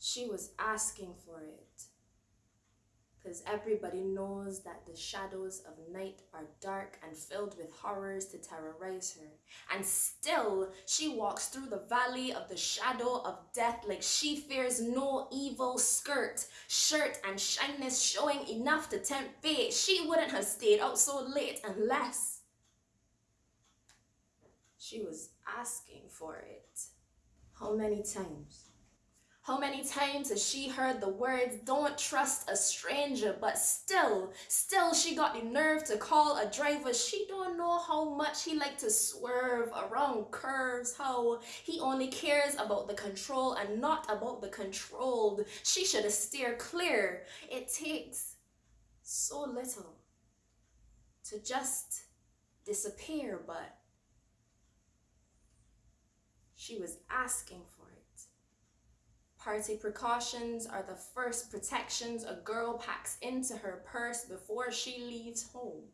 She was asking for it. Because everybody knows that the shadows of night are dark and filled with horrors to terrorize her. And still, she walks through the valley of the shadow of death like she fears no evil skirt, shirt, and shyness showing enough to tempt fate. She wouldn't have stayed out so late unless she was asking for it. How many times? How many times has she heard the words, don't trust a stranger, but still, still she got the nerve to call a driver. She don't know how much he like to swerve around curves, how he only cares about the control and not about the controlled. She should have steered clear. It takes so little to just disappear, but she was asking for Party precautions are the first protections a girl packs into her purse before she leaves home.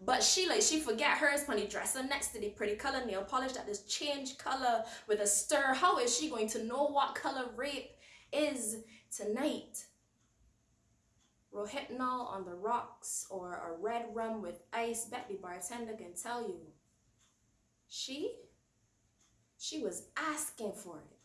But she like she forget hers the dresser next to the pretty color nail polish that that is change color with a stir. How is she going to know what color rape is tonight? Rohypnol on the rocks or a red rum with ice, bet the bartender can tell you. She, she was asking for it.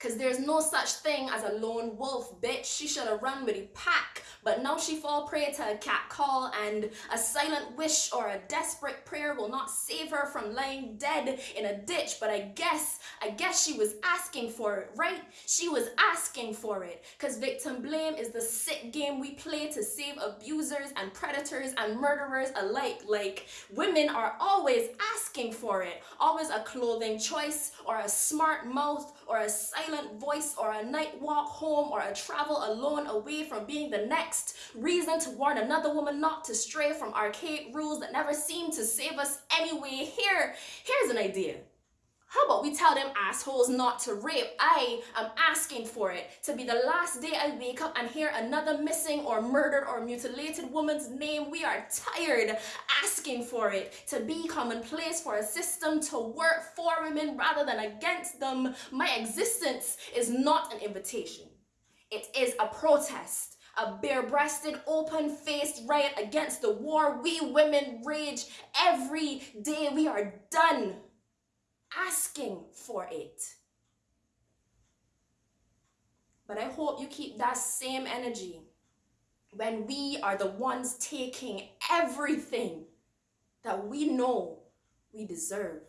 Cause there's no such thing as a lone wolf, bitch. She should have run with a pack, but now she fall prey to a cat call and a silent wish or a desperate prayer will not save her from lying dead in a ditch. But I guess, I guess she was asking for it, right? She was asking for it. Cause victim blame is the sick game we play to save abusers and predators and murderers alike. Like women are always asking for it. Always a clothing choice or a smart mouth or a silent voice or a night walk home or a travel alone away from being the next reason to warn another woman not to stray from archaic rules that never seem to save us anyway. Here, here's an idea. How about we tell them assholes not to rape? I am asking for it. To be the last day I wake up and hear another missing or murdered or mutilated woman's name. We are tired asking for it. To be commonplace for a system to work for women rather than against them. My existence is not an invitation. It is a protest a bare-breasted, open-faced riot against the war we women rage every day. We are done asking for it. But I hope you keep that same energy when we are the ones taking everything that we know we deserve.